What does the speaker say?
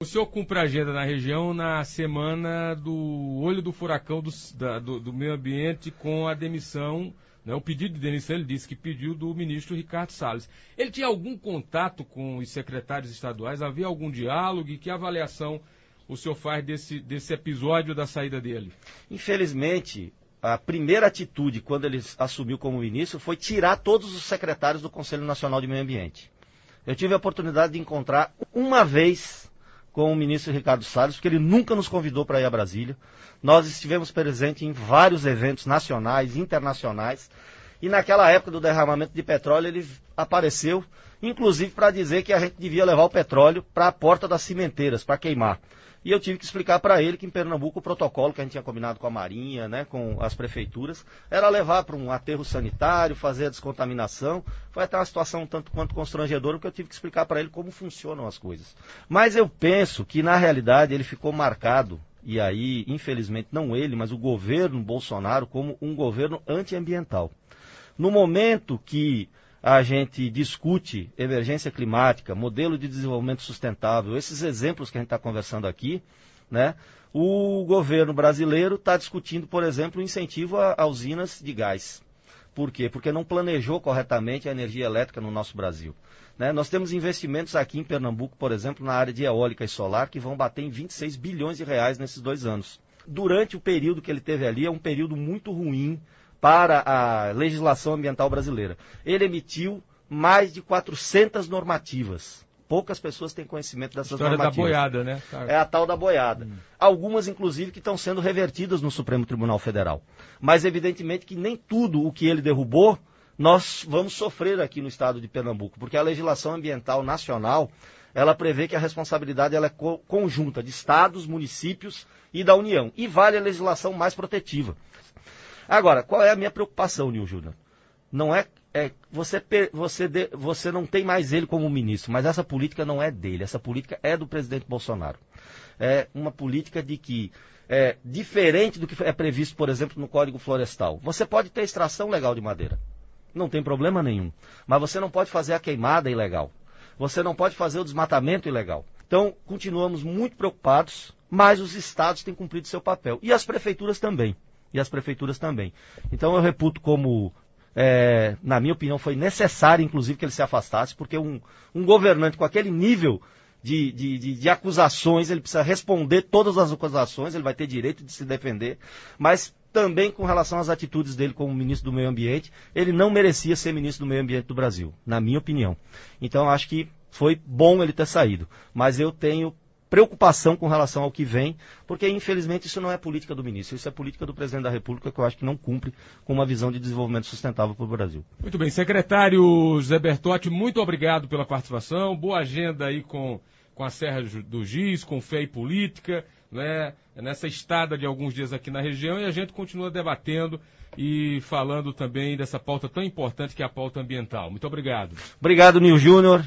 O senhor cumpre a agenda na região na semana do olho do furacão do, da, do, do meio ambiente com a demissão, né, o pedido de demissão, ele disse que pediu do ministro Ricardo Salles. Ele tinha algum contato com os secretários estaduais? Havia algum diálogo? E que avaliação o senhor faz desse, desse episódio da saída dele? Infelizmente, a primeira atitude quando ele assumiu como ministro foi tirar todos os secretários do Conselho Nacional de Meio Ambiente. Eu tive a oportunidade de encontrar uma vez com o ministro Ricardo Salles, porque ele nunca nos convidou para ir a Brasília. Nós estivemos presentes em vários eventos nacionais, internacionais, e naquela época do derramamento de petróleo ele apareceu, inclusive para dizer que a gente devia levar o petróleo para a porta das cimenteiras, para queimar. E eu tive que explicar para ele que em Pernambuco o protocolo que a gente tinha combinado com a Marinha, né, com as prefeituras, era levar para um aterro sanitário, fazer a descontaminação. Foi até uma situação um tanto quanto constrangedora, porque eu tive que explicar para ele como funcionam as coisas. Mas eu penso que, na realidade, ele ficou marcado, e aí, infelizmente, não ele, mas o governo Bolsonaro, como um governo antiambiental. No momento que a gente discute emergência climática, modelo de desenvolvimento sustentável, esses exemplos que a gente está conversando aqui, né? O governo brasileiro está discutindo, por exemplo, o incentivo a, a usinas de gás. Por quê? Porque não planejou corretamente a energia elétrica no nosso Brasil. Né? Nós temos investimentos aqui em Pernambuco, por exemplo, na área de eólica e solar, que vão bater em 26 bilhões de reais nesses dois anos. Durante o período que ele teve ali, é um período muito ruim para a legislação ambiental brasileira. Ele emitiu mais de 400 normativas. Poucas pessoas têm conhecimento dessas História normativas. da boiada, né? É a tal da boiada. Hum. Algumas, inclusive, que estão sendo revertidas no Supremo Tribunal Federal. Mas, evidentemente, que nem tudo o que ele derrubou nós vamos sofrer aqui no estado de Pernambuco, porque a legislação ambiental nacional ela prevê que a responsabilidade ela é co conjunta de estados, municípios e da União. E vale a legislação mais protetiva. Agora, qual é a minha preocupação, Nil Júnior? Não é, é você, você, você não tem mais ele como ministro, mas essa política não é dele, essa política é do presidente Bolsonaro. É uma política de que é diferente do que é previsto, por exemplo, no Código Florestal. Você pode ter extração legal de madeira, não tem problema nenhum, mas você não pode fazer a queimada ilegal. Você não pode fazer o desmatamento ilegal. Então, continuamos muito preocupados, mas os estados têm cumprido seu papel e as prefeituras também e as prefeituras também. Então eu reputo como, é, na minha opinião, foi necessário, inclusive, que ele se afastasse, porque um, um governante com aquele nível de, de, de, de, acusações, ele precisa responder todas as acusações, ele vai ter direito de se defender, mas também com relação às atitudes dele como ministro do Meio Ambiente, ele não merecia ser ministro do Meio Ambiente do Brasil, na minha opinião. Então acho que foi bom ele ter saído, mas eu tenho preocupação com relação ao que vem, porque infelizmente isso não é política do ministro, isso é política do presidente da República que eu acho que não cumpre com uma visão de desenvolvimento sustentável para o Brasil. Muito bem, secretário Zé Bertotti, muito obrigado pela participação, boa agenda aí com, com a Serra do Giz, com fé e política, né, nessa estada de alguns dias aqui na região e a gente continua debatendo e falando também dessa pauta tão importante que é a pauta ambiental. Muito obrigado. Obrigado, Nil Júnior.